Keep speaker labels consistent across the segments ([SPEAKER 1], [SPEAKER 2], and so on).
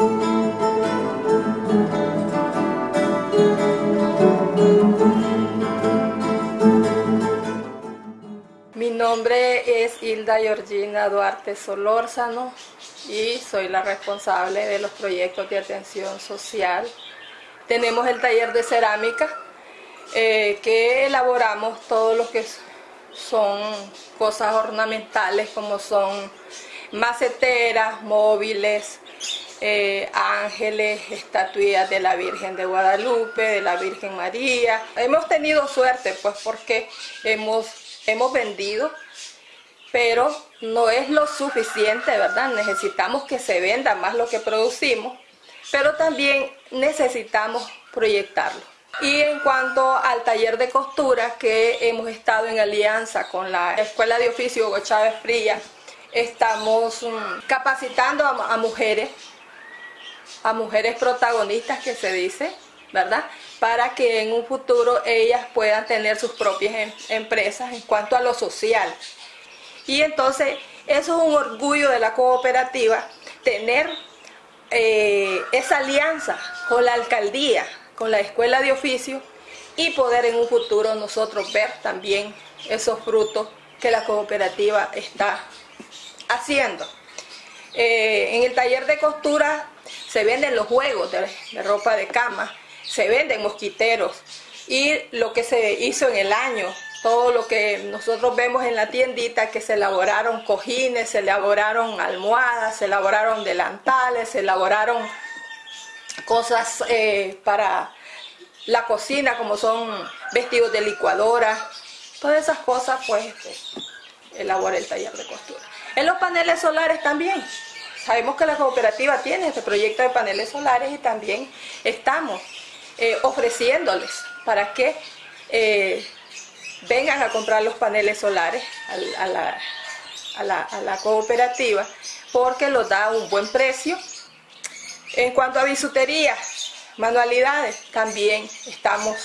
[SPEAKER 1] Mi nombre es Hilda Georgina Duarte Solórzano y soy la responsable de los proyectos de atención social. Tenemos el taller de cerámica eh, que elaboramos todo lo que son cosas ornamentales como son maceteras, móviles, eh, ángeles, estatuillas de la Virgen de Guadalupe, de la Virgen María. Hemos tenido suerte pues porque hemos hemos vendido, pero no es lo suficiente, ¿verdad? Necesitamos que se venda más lo que producimos, pero también necesitamos proyectarlo. Y en cuanto al taller de costura que hemos estado en alianza con la Escuela de Oficio Hugo Chávez Fría, estamos mm, capacitando a, a mujeres, a mujeres protagonistas que se dice, ¿verdad? Para que en un futuro ellas puedan tener sus propias em, empresas en cuanto a lo social. Y entonces eso es un orgullo de la cooperativa, tener eh, esa alianza con la alcaldía, con la escuela de oficio y poder en un futuro nosotros ver también esos frutos que la cooperativa está haciendo. Eh, en el taller de costura se venden los juegos de ropa de cama, se venden mosquiteros y lo que se hizo en el año, todo lo que nosotros vemos en la tiendita, que se elaboraron cojines, se elaboraron almohadas, se elaboraron delantales, se elaboraron cosas eh, para la cocina, como son vestidos de licuadora, todas esas cosas, pues este, elabora el taller de costura. En los paneles solares también. Sabemos que la cooperativa tiene este proyecto de paneles solares y también estamos eh, ofreciéndoles para que eh, vengan a comprar los paneles solares a, la, cooperativa porque los da un buen precio. En cuanto a bisutería, manualidades, también estamos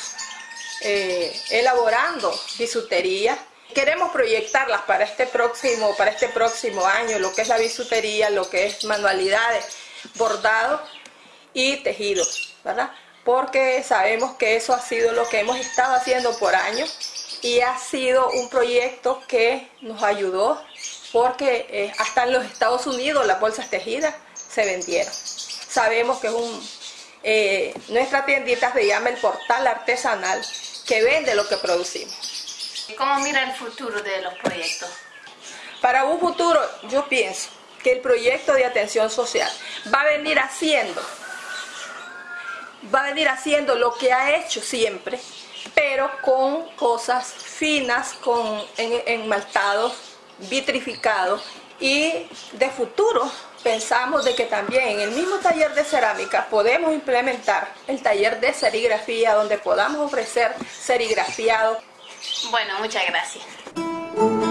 [SPEAKER 1] eh, elaborando bisutería. Queremos proyectarlas para este próximo, para este próximo año, lo que es la bisutería, lo que es manualidades, bordado y tejido, ¿verdad? porque sabemos que eso ha sido lo que hemos estado haciendo por años y ha sido un proyecto que nos ayudó porque eh, hasta en los Estados Unidos las bolsas tejidas se vendieron. Sabemos que es un, eh, nuestra tiendita se llama el portal artesanal que vende lo que producimos.
[SPEAKER 2] ¿Cómo mira el futuro de los proyectos?
[SPEAKER 1] Para un futuro yo pienso que el proyecto de atención social va a venir haciendo va a venir haciendo lo que ha hecho siempre, pero con cosas finas, con enmaltados, vitrificados y de futuro pensamos de que también en el mismo taller de cerámica podemos implementar el taller de serigrafía donde podamos ofrecer serigrafiado.
[SPEAKER 2] Bueno, muchas gracias.